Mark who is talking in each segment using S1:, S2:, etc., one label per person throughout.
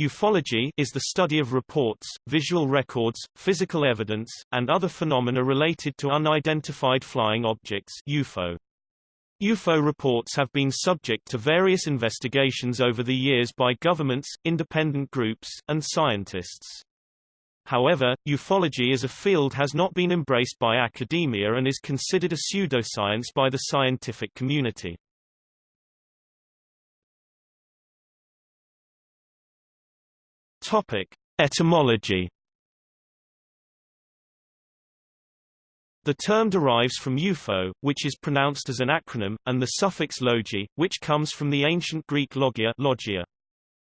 S1: Ufology is the study of reports, visual records, physical evidence, and other phenomena related to unidentified flying objects UFO. UFO reports have been subject to various investigations over the years by governments, independent groups, and scientists. However, ufology as a field has not been embraced by academia and is considered a pseudoscience by the scientific community. Topic: Etymology. The term derives from UFO, which is pronounced as an acronym, and the suffix logi, which comes from the ancient Greek logia, logia.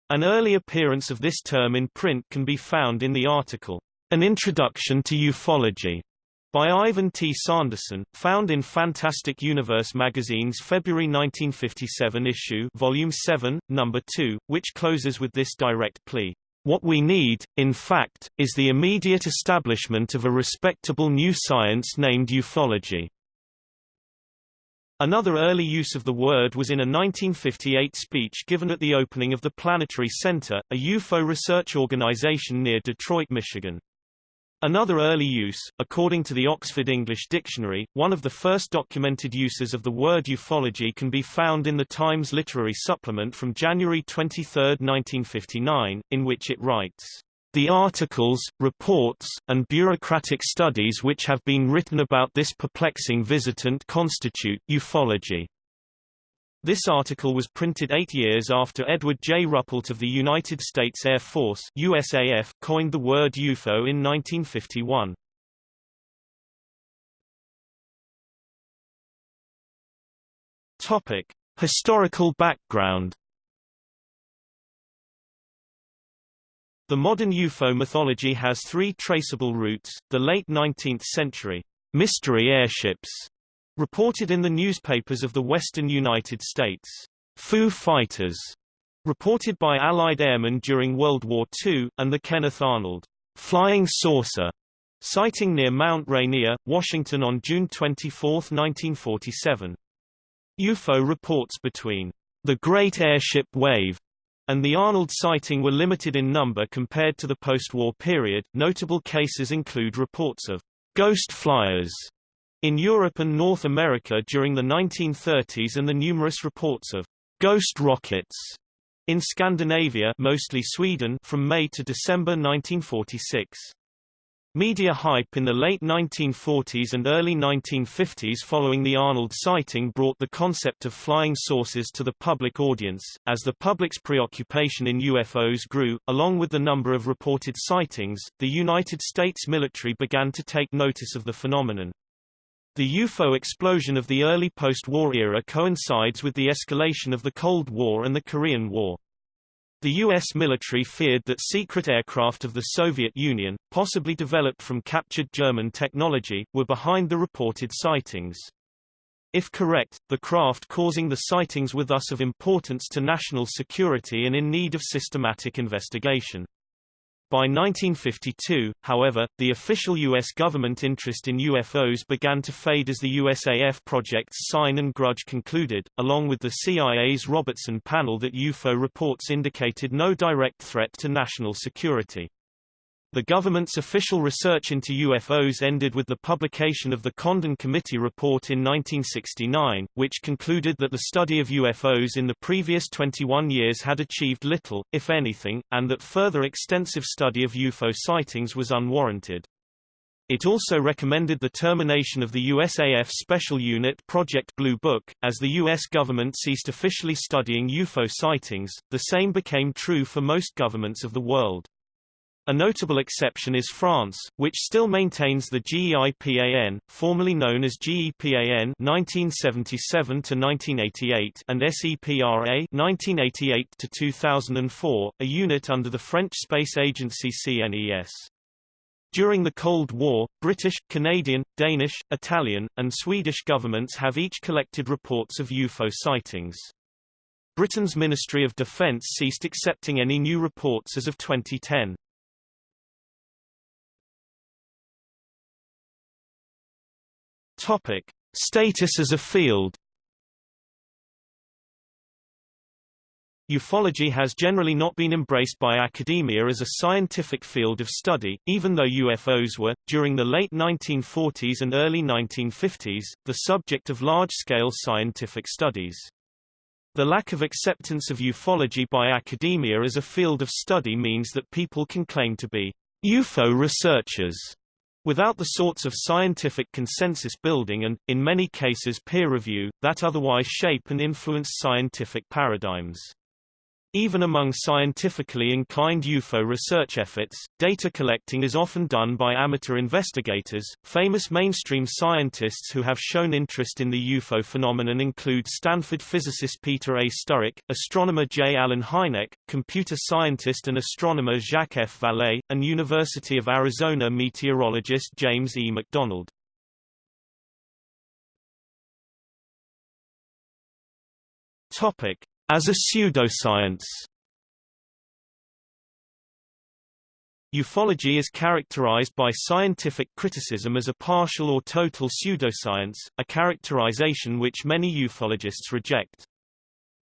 S1: An early appearance of this term in print can be found in the article, An Introduction to Ufology, by Ivan T. Sanderson, found in Fantastic Universe magazine's February 1957 issue Volume 7, Number 2, which closes with this direct plea. What we need, in fact, is the immediate establishment of a respectable new science named ufology. Another early use of the word was in a 1958 speech given at the opening of the Planetary Center, a UFO research organization near Detroit, Michigan. Another early use, according to the Oxford English Dictionary, one of the first documented uses of the word ufology can be found in the Times Literary Supplement from January 23, 1959, in which it writes, "...the articles, reports, and bureaucratic studies which have been written about this perplexing visitant constitute ufology." This article was printed eight years after Edward J. Ruppelt of the United States Air Force USAF coined the word UFO in 1951. Topic. Historical background The modern UFO mythology has three traceable roots, the late 19th century mystery airships Reported in the newspapers of the western United States. Foo Fighters, reported by Allied airmen during World War II, and the Kenneth Arnold flying saucer sighting near Mount Rainier, Washington on June 24, 1947. UFO reports between the Great Airship Wave and the Arnold sighting were limited in number compared to the post-war period. Notable cases include reports of ghost flyers in Europe and North America during the 1930s and the numerous reports of ghost rockets in Scandinavia mostly Sweden from May to December 1946. Media hype in the late 1940s and early 1950s following the Arnold sighting brought the concept of flying saucers to the public audience. As the public's preoccupation in UFOs grew, along with the number of reported sightings, the United States military began to take notice of the phenomenon. The UFO explosion of the early post-war era coincides with the escalation of the Cold War and the Korean War. The U.S. military feared that secret aircraft of the Soviet Union, possibly developed from captured German technology, were behind the reported sightings. If correct, the craft causing the sightings were thus of importance to national security and in need of systematic investigation. By 1952, however, the official U.S. government interest in UFOs began to fade as the USAF project's Sign and Grudge concluded, along with the CIA's Robertson panel that UFO reports indicated no direct threat to national security. The government's official research into UFOs ended with the publication of the Condon Committee report in 1969, which concluded that the study of UFOs in the previous 21 years had achieved little, if anything, and that further extensive study of UFO sightings was unwarranted. It also recommended the termination of the USAF Special Unit Project Blue Book. As the U.S. government ceased officially studying UFO sightings, the same became true for most governments of the world. A notable exception is France, which still maintains the GEIPAN, formerly known as GEPAN 1977 to 1988 and SEPRA 1988 to 2004, a unit under the French space agency CNES. During the Cold War, British, Canadian, Danish, Italian, and Swedish governments have each collected reports of UFO sightings. Britain's Ministry of Defence ceased accepting any new reports as of 2010. Topic: Status as a field. Ufology has generally not been embraced by academia as a scientific field of study, even though UFOs were, during the late 1940s and early 1950s, the subject of large-scale scientific studies. The lack of acceptance of ufology by academia as a field of study means that people can claim to be UFO researchers without the sorts of scientific consensus building and, in many cases peer review, that otherwise shape and influence scientific paradigms. Even among scientifically inclined UFO research efforts, data collecting is often done by amateur investigators. Famous mainstream scientists who have shown interest in the UFO phenomenon include Stanford physicist Peter A. Sturrock, astronomer J. Allen Hynek, computer scientist and astronomer Jacques F. Vallée, and University of Arizona meteorologist James E. McDonald. Topic: as a pseudoscience Ufology is characterized by scientific criticism as a partial or total pseudoscience, a characterization which many ufologists reject.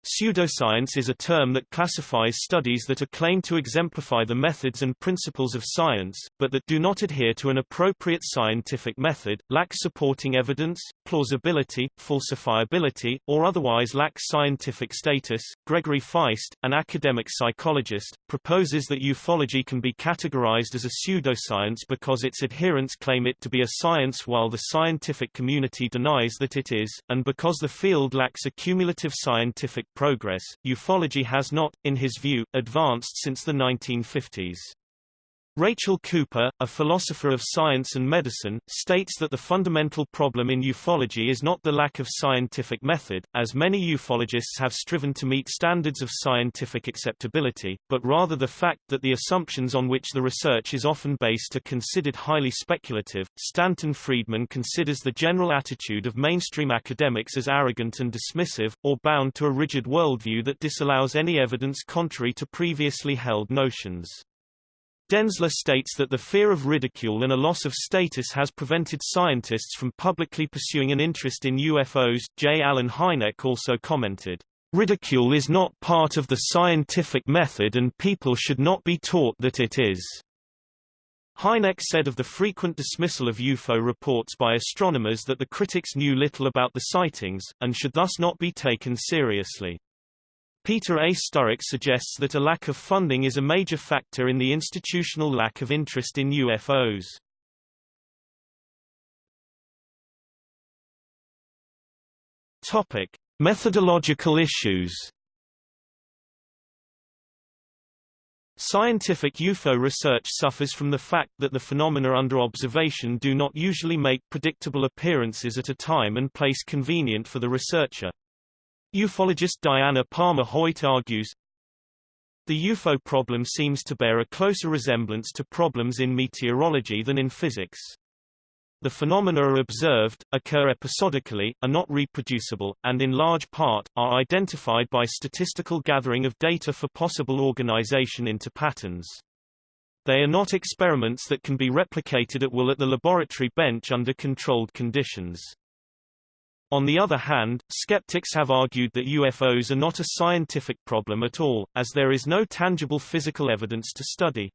S1: Pseudoscience is a term that classifies studies that are claimed to exemplify the methods and principles of science, but that do not adhere to an appropriate scientific method, lack supporting evidence, plausibility, falsifiability, or otherwise lacks scientific status. Gregory Feist, an academic psychologist, proposes that ufology can be categorized as a pseudoscience because its adherents claim it to be a science while the scientific community denies that it is, and because the field lacks a cumulative scientific progress, ufology has not, in his view, advanced since the 1950s. Rachel Cooper, a philosopher of science and medicine, states that the fundamental problem in ufology is not the lack of scientific method, as many ufologists have striven to meet standards of scientific acceptability, but rather the fact that the assumptions on which the research is often based are considered highly speculative. Stanton Friedman considers the general attitude of mainstream academics as arrogant and dismissive, or bound to a rigid worldview that disallows any evidence contrary to previously held notions. Denzler states that the fear of ridicule and a loss of status has prevented scientists from publicly pursuing an interest in UFOs. J. Allen Hynek also commented, Ridicule is not part of the scientific method and people should not be taught that it is. Hynek said of the frequent dismissal of UFO reports by astronomers that the critics knew little about the sightings, and should thus not be taken seriously. Peter A. Sturrock suggests that a lack of funding is a major factor in the institutional lack of interest in UFOs. Topic: Methodological issues. Scientific UFO research suffers from the fact that the phenomena under observation do not usually make predictable appearances at a time and place convenient for the researcher. Ufologist Diana Palmer Hoyt argues, the UFO problem seems to bear a closer resemblance to problems in meteorology than in physics. The phenomena observed, occur episodically, are not reproducible, and in large part, are identified by statistical gathering of data for possible organization into patterns. They are not experiments that can be replicated at will at the laboratory bench under controlled conditions. On the other hand, skeptics have argued that UFOs are not a scientific problem at all, as there is no tangible physical evidence to study.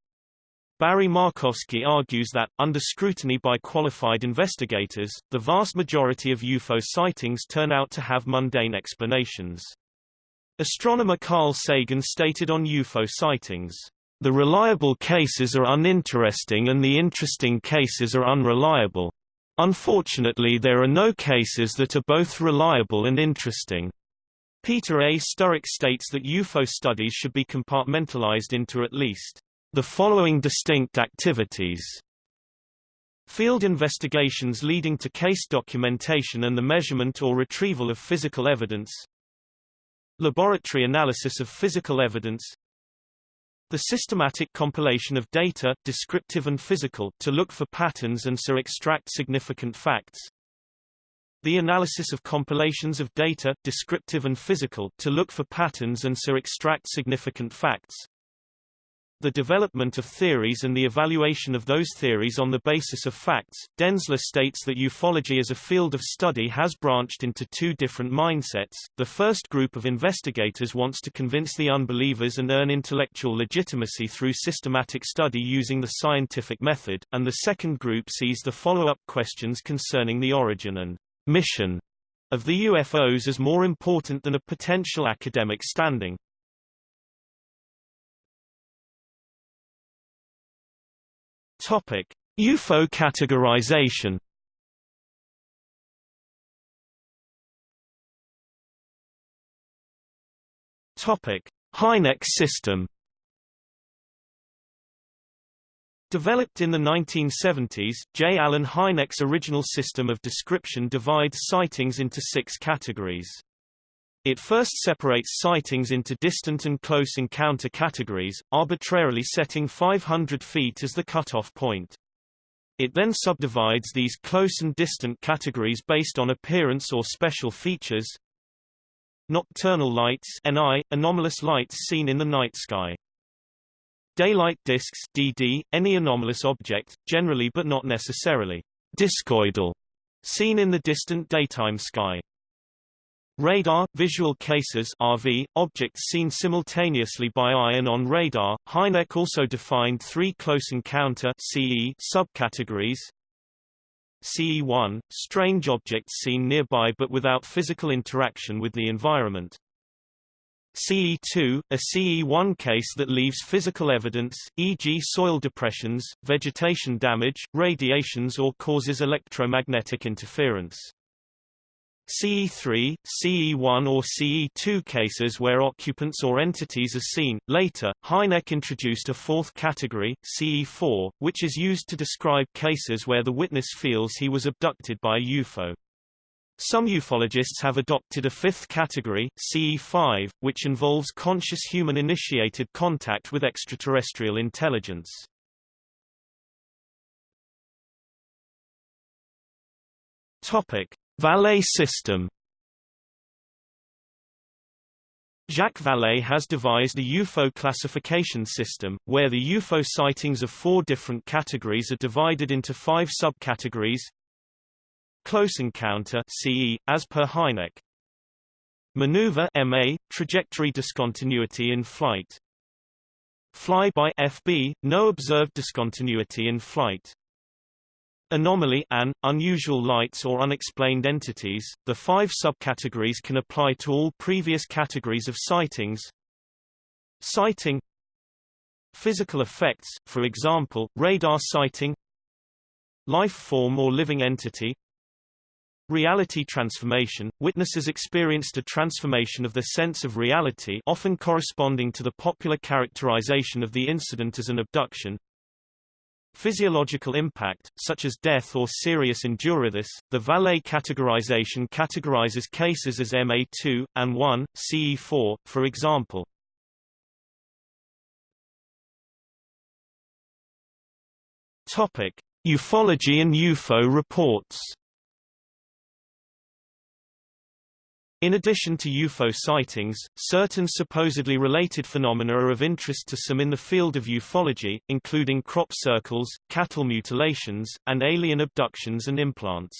S1: Barry Markovsky argues that, under scrutiny by qualified investigators, the vast majority of UFO sightings turn out to have mundane explanations. Astronomer Carl Sagan stated on UFO sightings, "...the reliable cases are uninteresting and the interesting cases are unreliable. Unfortunately there are no cases that are both reliable and interesting. Peter A. Sturrock states that UFO studies should be compartmentalized into at least the following distinct activities. Field investigations leading to case documentation and the measurement or retrieval of physical evidence Laboratory analysis of physical evidence the systematic compilation of data, descriptive and physical, to look for patterns and so extract significant facts. The analysis of compilations of data, descriptive and physical, to look for patterns and so extract significant facts. The development of theories and the evaluation of those theories on the basis of facts. Denzler states that ufology as a field of study has branched into two different mindsets. The first group of investigators wants to convince the unbelievers and earn intellectual legitimacy through systematic study using the scientific method, and the second group sees the follow-up questions concerning the origin and mission of the UFOs as more important than a potential academic standing. Topic: UFO categorization. Topic: Hynek system. Developed in the 1970s, J. Allen Hynek's original system of description divides sightings into six categories. It first separates sightings into distant and close encounter categories, arbitrarily setting 500 feet as the cutoff point. It then subdivides these close and distant categories based on appearance or special features. Nocturnal lights NI, anomalous lights seen in the night sky. Daylight disks DD, any anomalous object, generally but not necessarily discoidal, seen in the distant daytime sky. Radar, visual cases RV, objects seen simultaneously by eye and on radar. Hynek also defined three close encounter CE subcategories. CE1, strange objects seen nearby but without physical interaction with the environment. CE2, a CE1 case that leaves physical evidence, e.g. soil depressions, vegetation damage, radiations or causes electromagnetic interference. CE3, CE1 or CE2 cases where occupants or entities are seen. Later, Hynek introduced a fourth category, CE4, which is used to describe cases where the witness feels he was abducted by a UFO. Some ufologists have adopted a fifth category, CE5, which involves conscious human-initiated contact with extraterrestrial intelligence. Topic: Vallée system Jacques Vallée has devised a UFO classification system, where the UFO sightings of four different categories are divided into five subcategories. Close encounter CE, as per Hynek. Maneuver MA, trajectory discontinuity in flight. Flyby FB, no observed discontinuity in flight. Anomaly an, unusual lights or unexplained entities. The five subcategories can apply to all previous categories of sightings. Sighting Physical effects, for example, radar sighting Life form or living entity Reality transformation – Witnesses experienced a transformation of the sense of reality often corresponding to the popular characterization of the incident as an abduction Physiological impact, such as death or serious injury. The Vallée categorization categorizes cases as MA2, and 1, CE4, for example. Topic. Ufology and UFO reports In addition to UFO sightings, certain supposedly related phenomena are of interest to some in the field of ufology, including crop circles, cattle mutilations, and alien abductions and implants.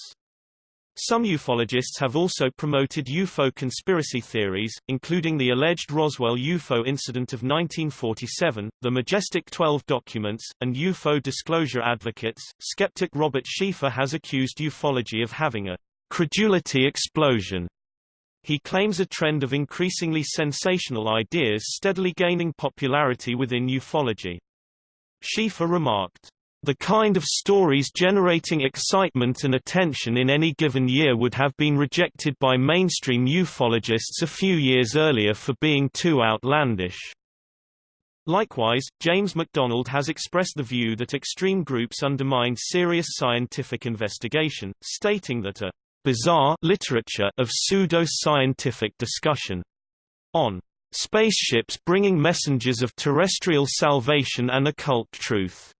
S1: Some ufologists have also promoted UFO conspiracy theories, including the alleged Roswell UFO incident of 1947, the Majestic 12 documents, and UFO disclosure advocates. Skeptic Robert Sheaffer has accused ufology of having a credulity explosion he claims a trend of increasingly sensational ideas steadily gaining popularity within ufology. Sheaffer remarked, the kind of stories generating excitement and attention in any given year would have been rejected by mainstream ufologists a few years earlier for being too outlandish. Likewise, James McDonald has expressed the view that extreme groups undermine serious scientific investigation, stating that a bizarre literature of pseudo-scientific discussion on spaceships bringing messengers of terrestrial salvation and occult truth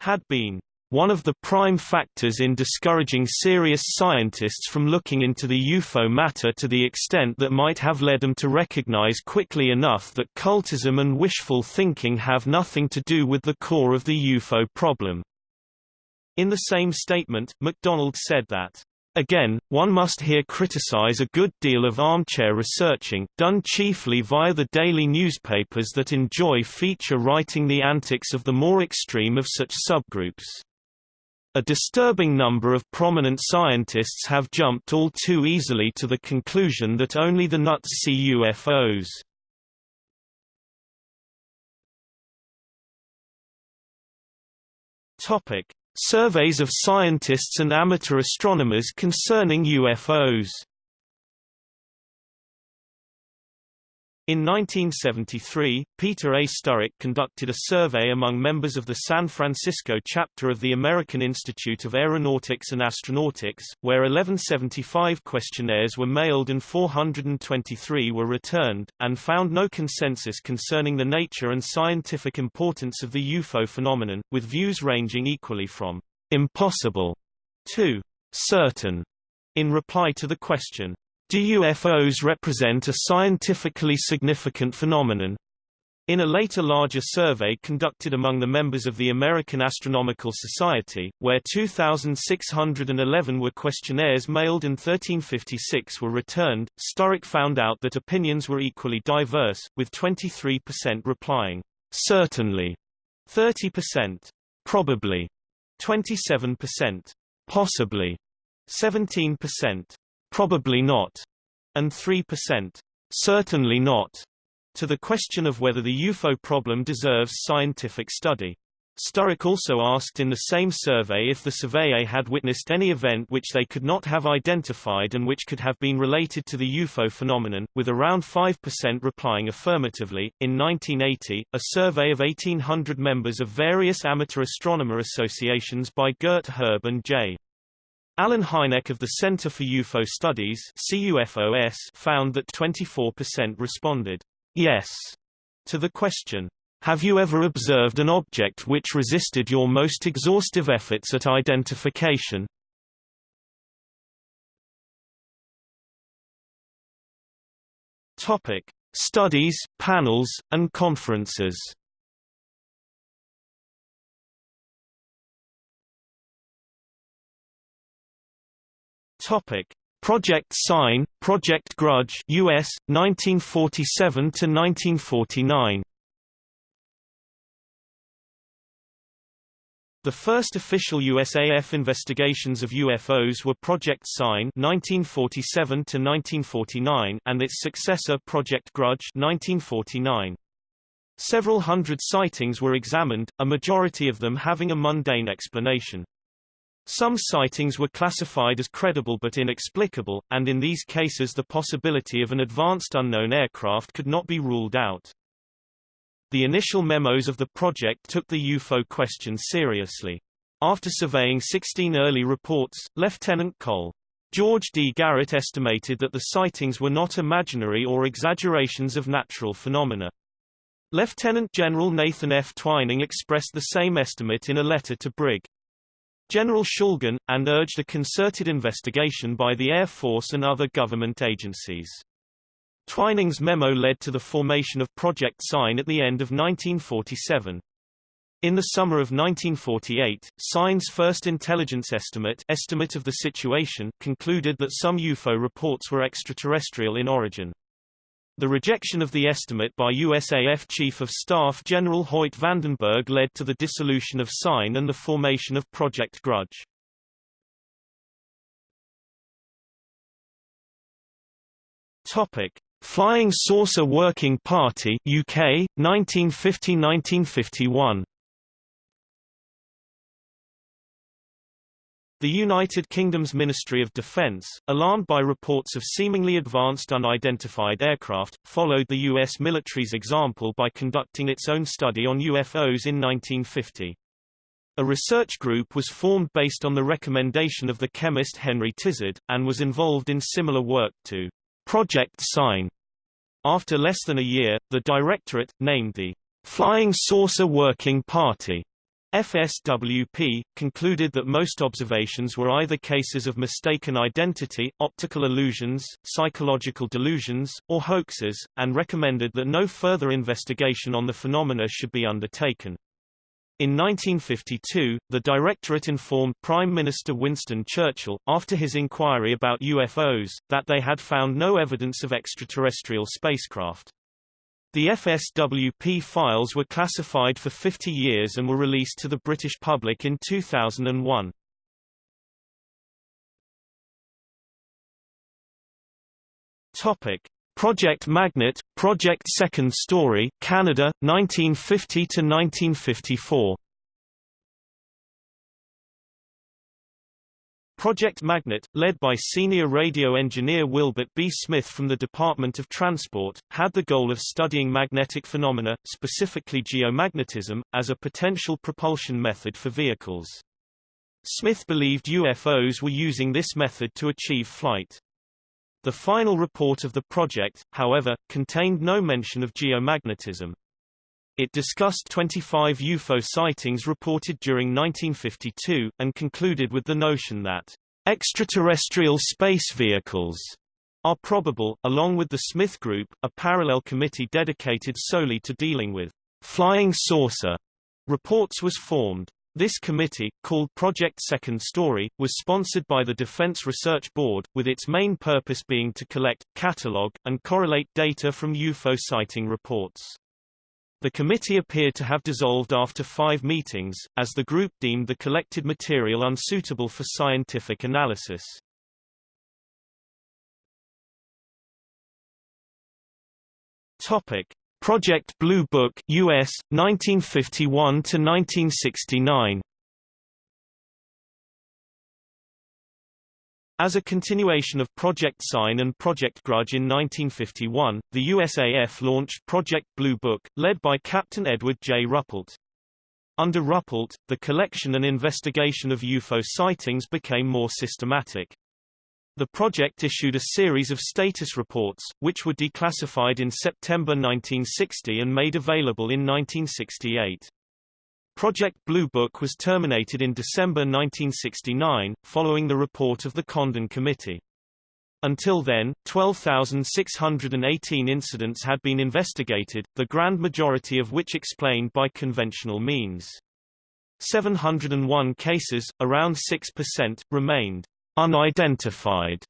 S1: had been one of the prime factors in discouraging serious scientists from looking into the UFO matter to the extent that might have led them to recognize quickly enough that cultism and wishful thinking have nothing to do with the core of the UFO problem. In the same statement, McDonald said that Again, one must here criticize a good deal of armchair researching, done chiefly via the daily newspapers that enjoy feature writing the antics of the more extreme of such subgroups. A disturbing number of prominent scientists have jumped all too easily to the conclusion that only the nuts see UFOs. Topic: Surveys of scientists and amateur astronomers concerning UFOs In 1973, Peter A. Sturrock conducted a survey among members of the San Francisco chapter of the American Institute of Aeronautics and Astronautics, where 1175 questionnaires were mailed and 423 were returned, and found no consensus concerning the nature and scientific importance of the UFO phenomenon, with views ranging equally from impossible to certain. In reply to the question, do UFOs represent a scientifically significant phenomenon? In a later larger survey conducted among the members of the American Astronomical Society, where 2,611 were questionnaires mailed and 1356 were returned, Sturrock found out that opinions were equally diverse, with 23% replying, certainly, 30%, probably, 27%, possibly, 17%, probably not, and 3%, certainly not, to the question of whether the UFO problem deserves scientific study. Sturrock also asked in the same survey if the surveyor had witnessed any event which they could not have identified and which could have been related to the UFO phenomenon, with around 5% replying affirmatively. In 1980, a survey of 1,800 members of various amateur astronomer associations by Gert Herb and J. Allen Hynek of the Center for UFO Studies CUFOS found that 24% responded, yes, to the question, have you ever observed an object which resisted your most exhaustive efforts at identification? Topic: Studies, panels, and conferences. Topic: Project Sign, Project Grudge, US 1947 to 1949. The first official USAF investigations of UFOs were Project Sign 1947 to 1949 and its successor Project Grudge 1949. Several hundred sightings were examined, a majority of them having a mundane explanation. Some sightings were classified as credible but inexplicable, and in these cases the possibility of an advanced unknown aircraft could not be ruled out. The initial memos of the project took the UFO question seriously. After surveying 16 early reports, Lieutenant Col. George D. Garrett estimated that the sightings were not imaginary or exaggerations of natural phenomena. Lieutenant General Nathan F. Twining expressed the same estimate in a letter to Brig. General Schulgen, and urged a concerted investigation by the Air Force and other government agencies. Twining's memo led to the formation of Project Sign at the end of 1947. In the summer of 1948, Sign's first intelligence estimate, estimate of the situation concluded that some UFO reports were extraterrestrial in origin. The rejection of the estimate by USAF Chief of Staff General Hoyt Vandenberg led to the dissolution of SIGN and the formation of Project Grudge. Topic: Flying Saucer Working Party UK 1950-1951 The United Kingdom's Ministry of Defence, alarmed by reports of seemingly advanced unidentified aircraft, followed the U.S. military's example by conducting its own study on UFOs in 1950. A research group was formed based on the recommendation of the chemist Henry Tizard, and was involved in similar work to Project Sign. After less than a year, the directorate, named the Flying Saucer Working Party, FSWP, concluded that most observations were either cases of mistaken identity, optical illusions, psychological delusions, or hoaxes, and recommended that no further investigation on the phenomena should be undertaken. In 1952, the Directorate informed Prime Minister Winston Churchill, after his inquiry about UFOs, that they had found no evidence of extraterrestrial spacecraft. The FSWP files were classified for 50 years and were released to the British public in 2001. Topic: Project Magnet, Project Second Story, Canada, 1950 to 1954. Project Magnet, led by senior radio engineer Wilbert B. Smith from the Department of Transport, had the goal of studying magnetic phenomena, specifically geomagnetism, as a potential propulsion method for vehicles. Smith believed UFOs were using this method to achieve flight. The final report of the project, however, contained no mention of geomagnetism. It discussed 25 UFO sightings reported during 1952, and concluded with the notion that extraterrestrial space vehicles are probable, along with the Smith Group, a parallel committee dedicated solely to dealing with flying saucer reports was formed. This committee, called Project Second Story, was sponsored by the Defense Research Board, with its main purpose being to collect, catalogue, and correlate data from UFO sighting reports. The committee appeared to have dissolved after five meetings, as the group deemed the collected material unsuitable for scientific analysis. Topic: Project Blue Book US 1951 to 1969 As a continuation of Project Sign and Project Grudge in 1951, the USAF launched Project Blue Book, led by Captain Edward J. Ruppelt. Under Ruppelt, the collection and investigation of UFO sightings became more systematic. The project issued a series of status reports, which were declassified in September 1960 and made available in 1968. Project Blue Book was terminated in December 1969, following the report of the Condon Committee. Until then, 12,618 incidents had been investigated, the grand majority of which explained by conventional means. 701 cases, around 6%, remained unidentified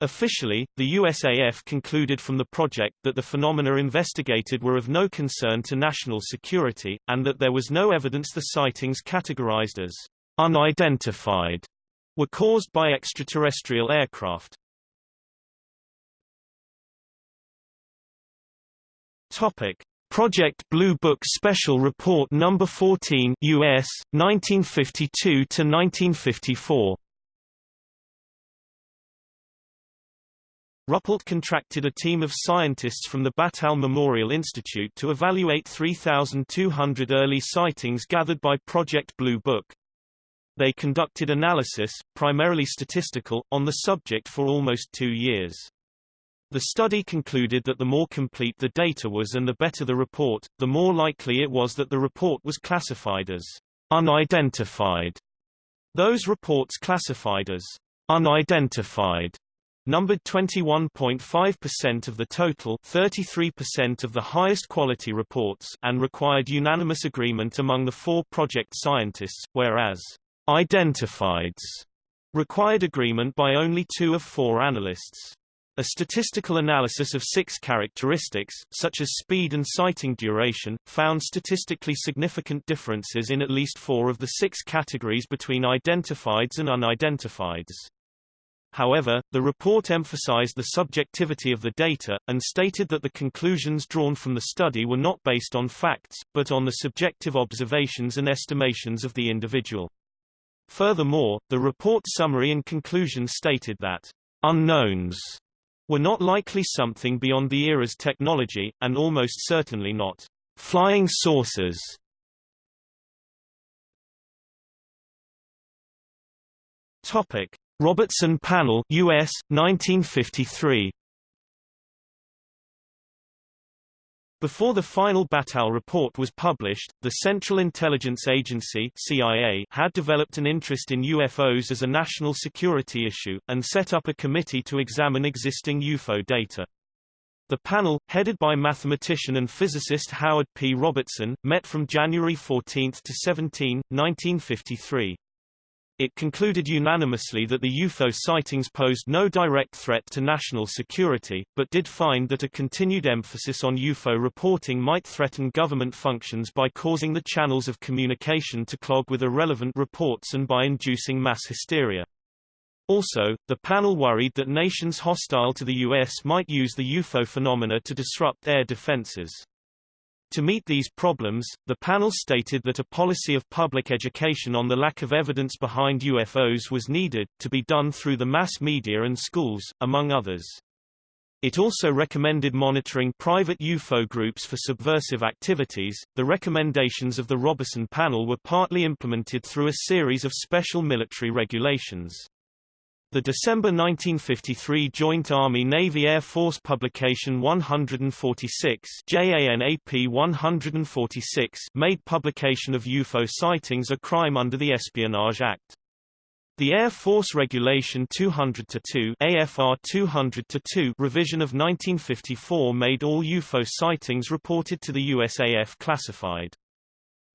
S1: Officially, the USAF concluded from the project that the phenomena investigated were of no concern to national security, and that there was no evidence the sightings categorized as unidentified were caused by extraterrestrial aircraft. Topic: Project Blue Book Special Report Number 14 US 1952 to 1954 Ruppelt contracted a team of scientists from the Battelle Memorial Institute to evaluate 3,200 early sightings gathered by Project Blue Book. They conducted analysis, primarily statistical, on the subject for almost two years. The study concluded that the more complete the data was and the better the report, the more likely it was that the report was classified as unidentified. Those reports classified as unidentified numbered 21.5% of the total 33% of the highest quality reports and required unanimous agreement among the four project scientists, whereas identifieds required agreement by only two of four analysts. A statistical analysis of six characteristics, such as speed and sighting duration, found statistically significant differences in at least four of the six categories between identifieds and unidentifieds. However, the report emphasized the subjectivity of the data, and stated that the conclusions drawn from the study were not based on facts, but on the subjective observations and estimations of the individual. Furthermore, the report summary and conclusion stated that unknowns were not likely something beyond the era's technology, and almost certainly not flying saucers. Topic: Robertson Panel US 1953 Before the final Battelle report was published, the Central Intelligence Agency CIA had developed an interest in UFOs as a national security issue, and set up a committee to examine existing UFO data. The panel, headed by mathematician and physicist Howard P. Robertson, met from January 14 to 17, 1953. It concluded unanimously that the UFO sightings posed no direct threat to national security, but did find that a continued emphasis on UFO reporting might threaten government functions by causing the channels of communication to clog with irrelevant reports and by inducing mass hysteria. Also, the panel worried that nations hostile to the U.S. might use the UFO phenomena to disrupt air defenses. To meet these problems, the panel stated that a policy of public education on the lack of evidence behind UFOs was needed, to be done through the mass media and schools, among others. It also recommended monitoring private UFO groups for subversive activities. The recommendations of the Robertson panel were partly implemented through a series of special military regulations. The December 1953 Joint Army-Navy-Air Force publication 146 JANAP 146 made publication of UFO sightings a crime under the Espionage Act. The Air Force Regulation 200-2 AFR 200-2 revision of 1954 made all UFO sightings reported to the USAF classified.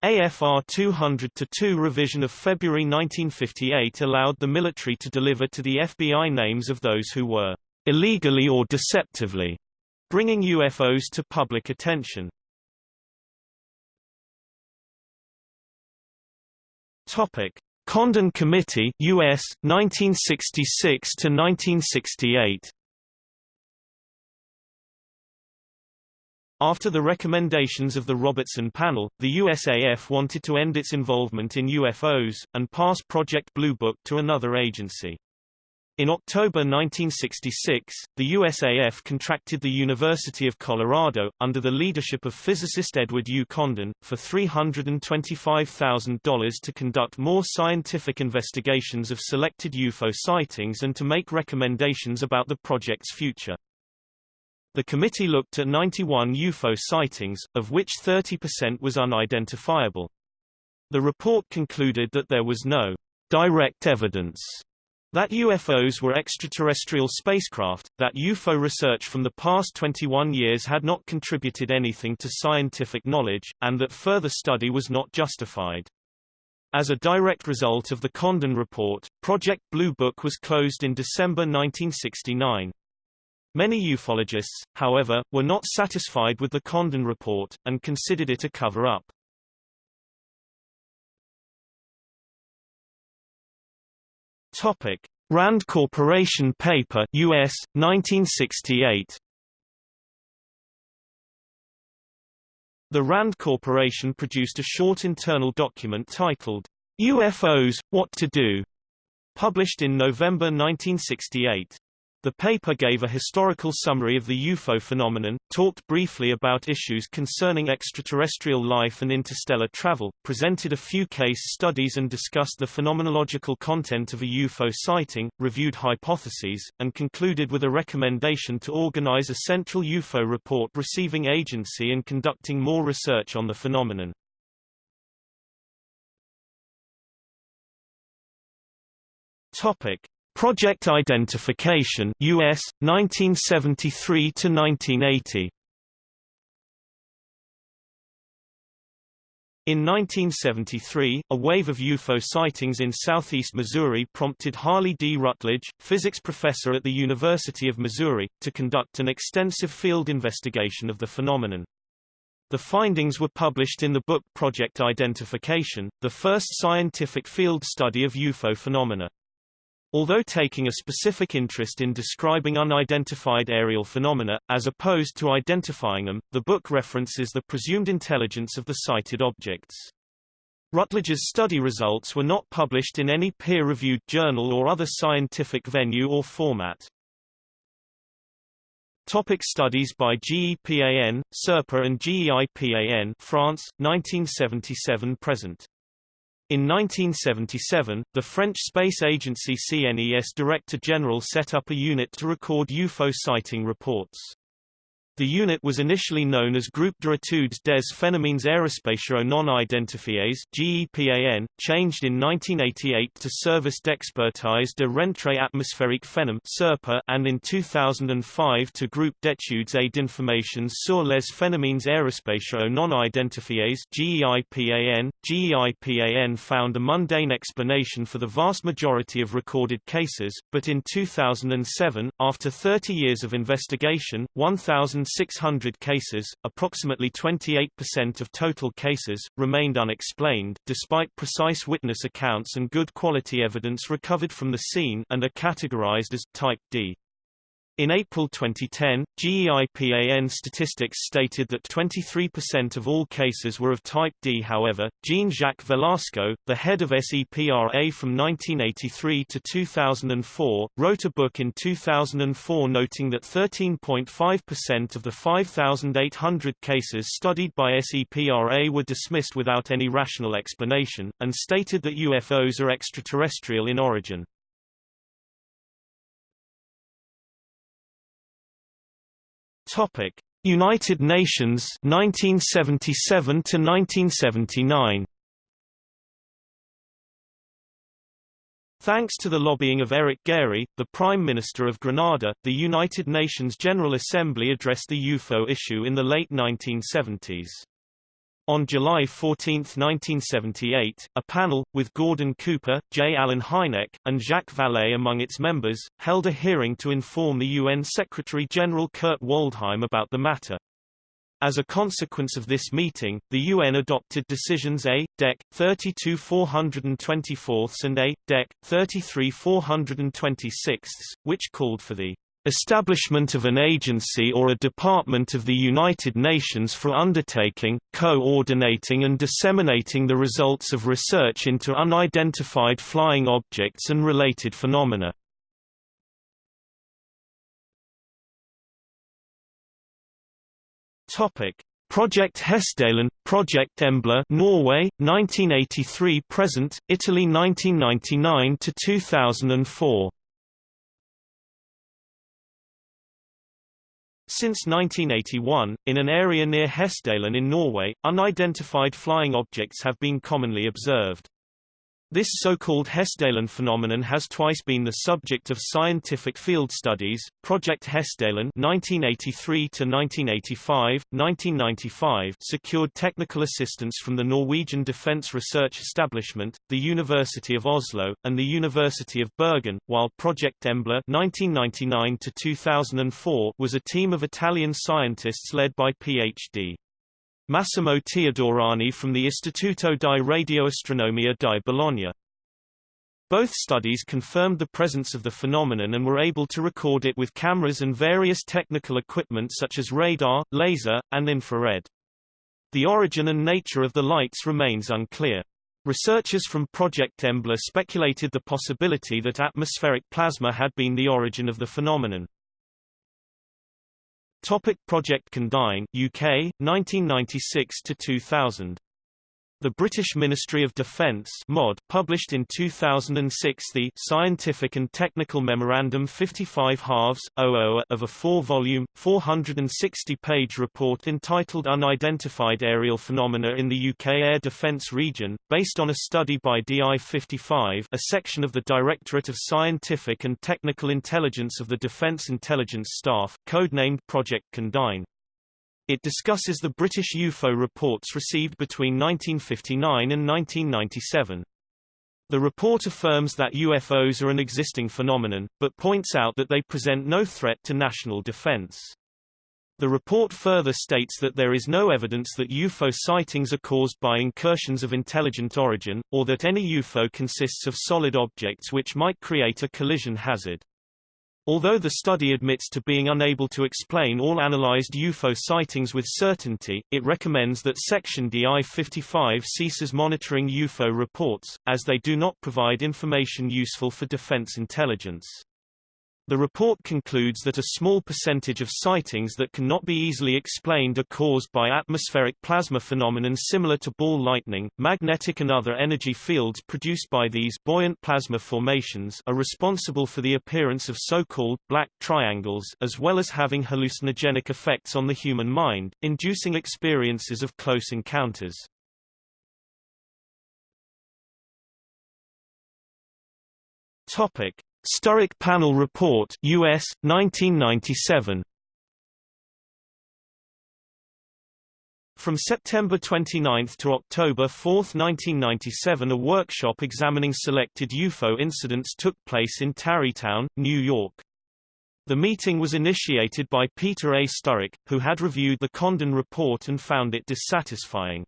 S1: AFR 200-2 revision of February 1958 allowed the military to deliver to the FBI names of those who were illegally or deceptively bringing UFOs to public attention. Topic: Condon Committee, U.S. 1966 to 1968. After the recommendations of the Robertson panel, the USAF wanted to end its involvement in UFOs, and pass Project Blue Book to another agency. In October 1966, the USAF contracted the University of Colorado, under the leadership of physicist Edward U. Condon, for $325,000 to conduct more scientific investigations of selected UFO sightings and to make recommendations about the project's future. The committee looked at 91 UFO sightings, of which 30% was unidentifiable. The report concluded that there was no direct evidence that UFOs were extraterrestrial spacecraft, that UFO research from the past 21 years had not contributed anything to scientific knowledge, and that further study was not justified. As a direct result of the Condon report, Project Blue Book was closed in December 1969. Many ufologists, however, were not satisfied with the Condon report, and considered it a cover-up. Topic: Rand Corporation paper, U.S. 1968. The Rand Corporation produced a short internal document titled UFOs: What to Do, published in November 1968. The paper gave a historical summary of the UFO phenomenon, talked briefly about issues concerning extraterrestrial life and interstellar travel, presented a few case studies and discussed the phenomenological content of a UFO sighting, reviewed hypotheses, and concluded with a recommendation to organize a central UFO report receiving agency and conducting more research on the phenomenon. Topic: Project Identification US 1973 to 1980 In 1973, a wave of UFO sightings in southeast Missouri prompted Harley D. Rutledge, physics professor at the University of Missouri, to conduct an extensive field investigation of the phenomenon. The findings were published in the book Project Identification, the first scientific field study of UFO phenomena. Although taking a specific interest in describing unidentified aerial phenomena, as opposed to identifying them, the book references the presumed intelligence of the sighted objects. Rutledge's study results were not published in any peer-reviewed journal or other scientific venue or format. Topic studies by GEPAN, SEPRA and GEIPAN France, 1977–present in 1977, the French space agency CNES Director General set up a unit to record UFO sighting reports. The unit was initially known as Groupe d'études des phénomènes aérospatiaux non identifiés GEPAN, changed in 1988 to Service d'expertise de rentrée atmosphérique SEPRA, and in 2005 to Groupe d'études et d'informations sur les phénomènes aérospatiaux non identifiés GEIPAN. GEIPAN found a mundane explanation for the vast majority of recorded cases, but in 2007, after 30 years of investigation, 1,000 600 cases, approximately 28% of total cases, remained unexplained, despite precise witness accounts and good quality evidence recovered from the scene and are categorized as Type D. In April 2010, GEIPAN statistics stated that 23% of all cases were of type D. However, Jean-Jacques Velasco, the head of SEPRA from 1983 to 2004, wrote a book in 2004 noting that 13.5% of the 5,800 cases studied by SEPRA were dismissed without any rational explanation, and stated that UFOs are extraterrestrial in origin. Topic: United Nations 1977 to 1979. Thanks to the lobbying of Eric Gairy, the Prime Minister of Grenada, the United Nations General Assembly addressed the UFO issue in the late 1970s. On July 14, 1978, a panel, with Gordon Cooper, J. Allen Hynek, and Jacques Vallée among its members, held a hearing to inform the UN Secretary-General Kurt Waldheim about the matter. As a consequence of this meeting, the UN adopted decisions A. Dec. 32 424 and A. Dec. 33 426, which called for the Establishment of an agency or a department of the United Nations for undertaking, coordinating and disseminating the results of research into unidentified flying objects and related phenomena. Topic: Project Hessdalen, Project Embla Norway, 1983–present, Italy 1999–2004 Since 1981, in an area near Hessdalen in Norway, unidentified flying objects have been commonly observed. This so-called Hessdalen phenomenon has twice been the subject of scientific field studies. Project Hessdalen (1983–1985, 1995) secured technical assistance from the Norwegian Defence Research Establishment, the University of Oslo, and the University of Bergen, while Project Embla (1999–2004) was a team of Italian scientists led by Ph.D. Massimo Teodorani from the Istituto di Radioastronomia di Bologna. Both studies confirmed the presence of the phenomenon and were able to record it with cameras and various technical equipment such as radar, laser, and infrared. The origin and nature of the lights remains unclear. Researchers from Project Embla speculated the possibility that atmospheric plasma had been the origin of the phenomenon. Topic Project Condign, UK, 1996 to 2000. The British Ministry of Defence MOD published in 2006 the Scientific and Technical Memorandum 55 halves, of a four-volume, 460-page report entitled Unidentified Aerial Phenomena in the UK Air Defence Region, based on a study by DI-55 a section of the Directorate of Scientific and Technical Intelligence of the Defence Intelligence Staff, codenamed Project Condign. It discusses the British UFO reports received between 1959 and 1997. The report affirms that UFOs are an existing phenomenon, but points out that they present no threat to national defense. The report further states that there is no evidence that UFO sightings are caused by incursions of intelligent origin, or that any UFO consists of solid objects which might create a collision hazard. Although the study admits to being unable to explain all analyzed UFO sightings with certainty, it recommends that Section DI-55 ceases monitoring UFO reports, as they do not provide information useful for defense intelligence. The report concludes that a small percentage of sightings that cannot be easily explained are caused by atmospheric plasma phenomenon similar to ball lightning. Magnetic and other energy fields produced by these buoyant plasma formations are responsible for the appearance of so-called black triangles as well as having hallucinogenic effects on the human mind, inducing experiences of close encounters. Topic: Sturrock Panel Report US 1997 From September 29 to October 4, 1997 a workshop examining selected UFO incidents took place in Tarrytown, New York. The meeting was initiated by Peter A. Sturrock, who had reviewed the Condon report and found it dissatisfying.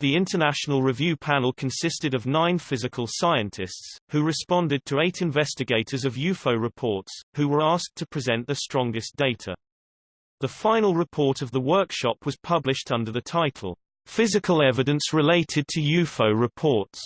S1: The International Review Panel consisted of nine physical scientists, who responded to eight investigators of UFO reports, who were asked to present the strongest data. The final report of the workshop was published under the title, Physical Evidence Related to UFO Reports,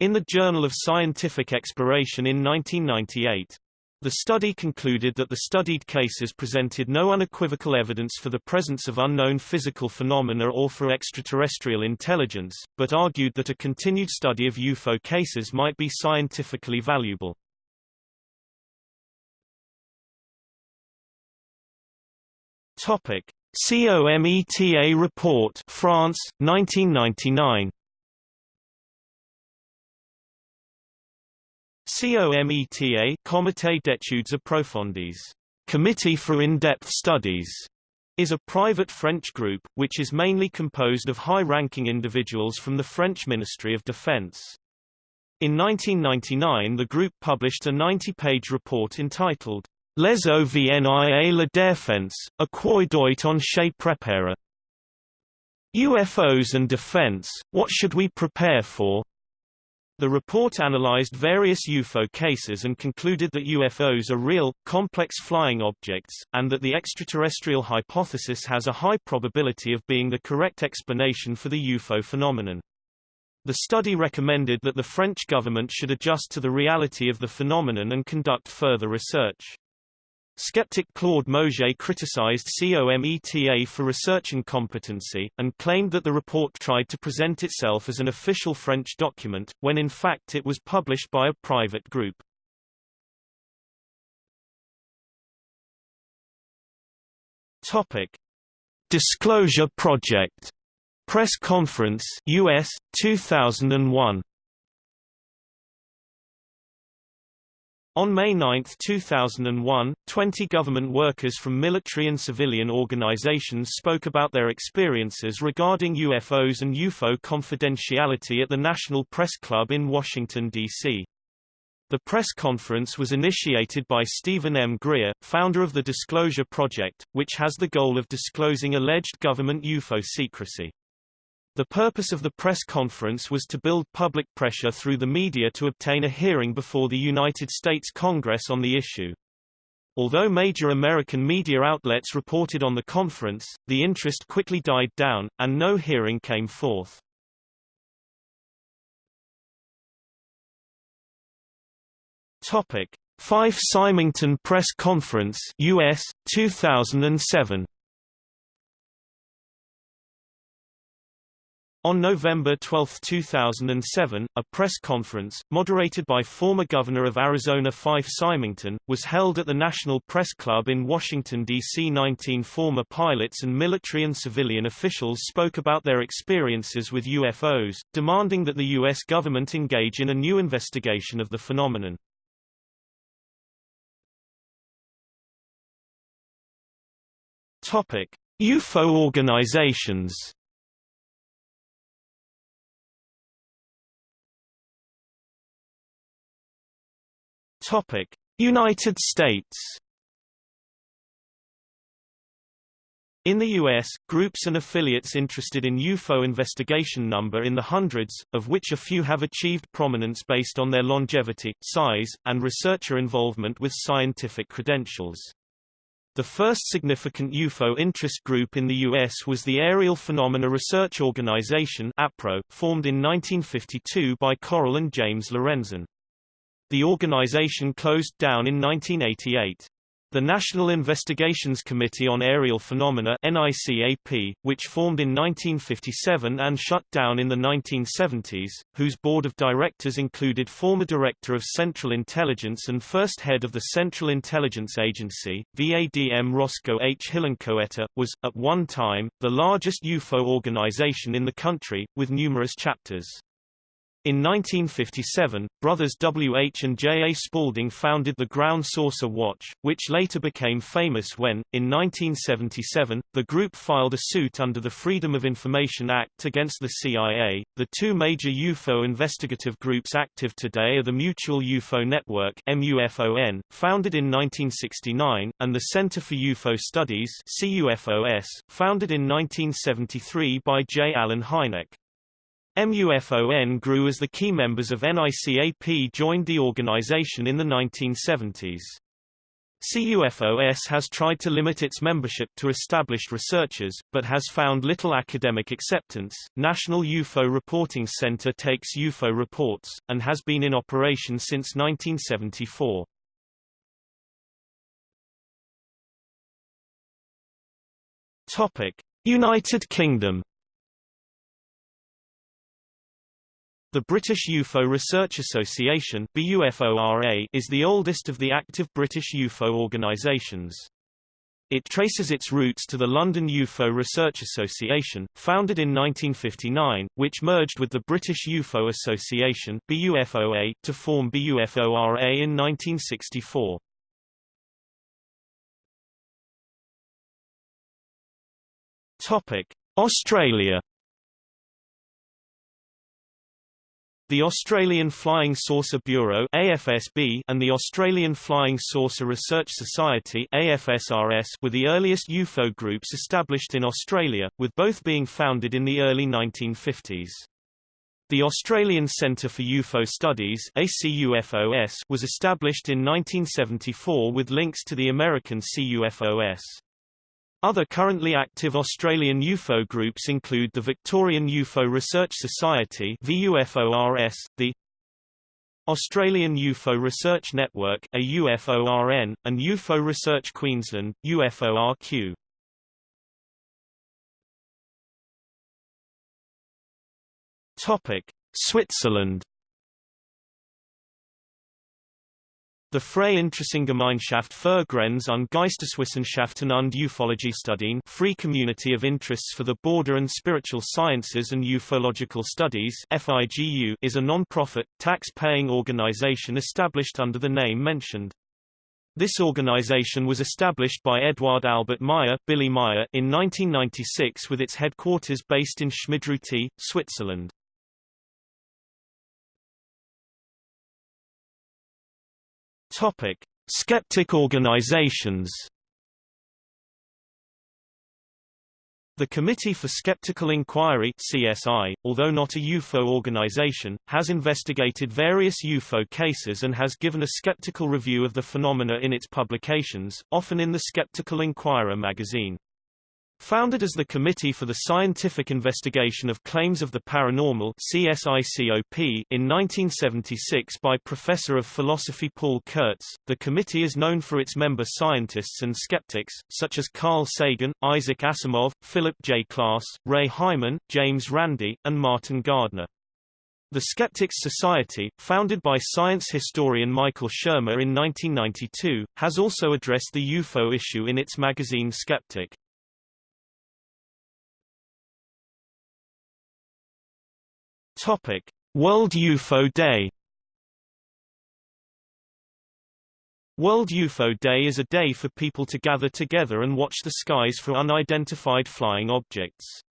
S1: in the Journal of Scientific Exploration in 1998. The study concluded that the studied cases presented no unequivocal evidence for the presence of unknown physical phenomena or for extraterrestrial intelligence, but argued that a continued study of UFO cases might be scientifically valuable. Topic: COMETA report, France, 1999. COMETA Comité d'études approfondies Committee for In-Depth Studies is a private French group, which is mainly composed of high-ranking individuals from the French Ministry of Defense. In 1999 the group published a 90-page report entitled Les OVNI et la défense, à quoi doit-on se préparer? UFOs and Defense, what should we prepare for? The report analyzed various UFO cases and concluded that UFOs are real, complex flying objects, and that the extraterrestrial hypothesis has a high probability of being the correct explanation for the UFO phenomenon. The study recommended that the French government should adjust to the reality of the phenomenon and conduct further research. Skeptic Claude Maugé criticized COMETA for research incompetency, and claimed that the report tried to present itself as an official French document, when in fact it was published by a private group. Topic. Disclosure Project Press Conference US 2001 On May 9, 2001, 20 government workers from military and civilian organizations spoke about their experiences regarding UFOs and UFO confidentiality at the National Press Club in Washington, D.C. The press conference was initiated by Stephen M. Greer, founder of the Disclosure Project, which has the goal of disclosing alleged government UFO secrecy. The purpose of the press conference was to build public pressure through the media to obtain a hearing before the United States Congress on the issue. Although major American media outlets reported on the conference, the interest quickly died down, and no hearing came forth. Topic: Fife Symington Press Conference US 2007 On November 12, 2007, a press conference, moderated by former Governor of Arizona Fife Symington, was held at the National Press Club in Washington, D.C. 19 former pilots and military and civilian officials spoke about their experiences with UFOs, demanding that the U.S. government engage in a new investigation of the phenomenon. UFO organizations Topic: United States. In the U.S., groups and affiliates interested in UFO investigation number in the hundreds, of which a few have achieved prominence based on their longevity, size, and researcher involvement with scientific credentials. The first significant UFO interest group in the U.S. was the Aerial Phenomena Research Organization APRO, formed in 1952 by Coral and James Lorenzen. The organization closed down in 1988. The National Investigations Committee on Aerial Phenomena NICAP, which formed in 1957 and shut down in the 1970s, whose board of directors included former Director of Central Intelligence and first head of the Central Intelligence Agency, VADM Roscoe H. Hillenkoetter, was, at one time, the largest UFO organization in the country, with numerous chapters. In 1957, brothers W. H. and J. A. Spaulding founded the Ground Saucer Watch, which later became famous when, in 1977, the group filed a suit under the Freedom of Information Act against the CIA. The two major UFO investigative groups active today are the Mutual UFO Network (MUFON), founded in 1969, and the Center for UFO Studies (CUFOS), founded in 1973 by J. Allen Hynek. MUFON grew as the key members of NICAP joined the organization in the 1970s. CUFOS has tried to limit its membership to established researchers, but has found little academic acceptance. National UFO Reporting Center takes UFO reports, and has been in operation since 1974. Topic: United Kingdom The British UFO Research Association is the oldest of the active British UFO organisations. It traces its roots to the London UFO Research Association, founded in 1959, which merged with the British UFO Association to form BUFORA in 1964. Topic: Australia The Australian Flying Saucer Bureau AFSB and the Australian Flying Saucer Research Society AFSRS were the earliest UFO groups established in Australia, with both being founded in the early 1950s. The Australian Centre for UFO Studies ACUFOS was established in 1974 with links to the American CUFOS. Other currently active Australian UFO groups include the Victorian UFO Research Society VUFORS, the Australian UFO Research Network AUFORN, and UFO Research Queensland UFORQ. Topic: Switzerland The Freie Interessengemeinschaft für Grenz- und Geisteswissenschaften und Ufologiestudien Free Community of Interests for the Border and Spiritual Sciences and Ufological Studies FIGU is a non-profit, tax-paying organization established under the name mentioned. This organization was established by Eduard Albert Meyer, Billy Meier in 1996 with its headquarters based in Schmidrüti, Switzerland. Topic: Skeptic organizations. The Committee for Skeptical Inquiry CSI, although not a UFO organization, has investigated various UFO cases and has given a skeptical review of the phenomena in its publications, often in the Skeptical Inquirer magazine. Founded as the Committee for the Scientific Investigation of Claims of the Paranormal in 1976 by Professor of Philosophy Paul Kurtz, the committee is known for its member scientists and skeptics, such as Carl Sagan, Isaac Asimov, Philip J. Klass, Ray Hyman, James Randi, and Martin Gardner. The Skeptics Society, founded by science historian Michael Shermer in 1992, has also addressed the UFO issue in its magazine Skeptic. Topic: World UFO Day. World UFO Day is a day for people to gather together and watch the skies for unidentified flying objects.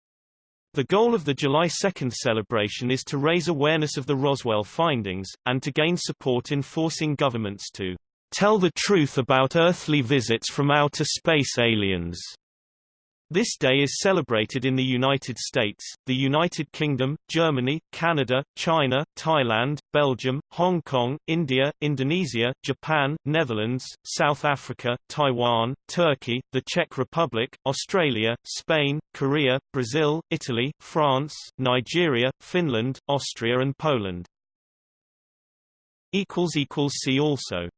S1: The goal of the July 2 celebration is to raise awareness of the Roswell findings, and to gain support in forcing governments to tell the truth about earthly visits from outer space aliens. This day is celebrated in the United States, the United Kingdom, Germany, Canada, China, Thailand, Belgium, Hong Kong, India, Indonesia, Japan, Netherlands, South Africa, Taiwan, Turkey, the Czech Republic, Australia, Spain, Korea, Brazil, Italy, France, Nigeria, Finland, Austria and Poland. See also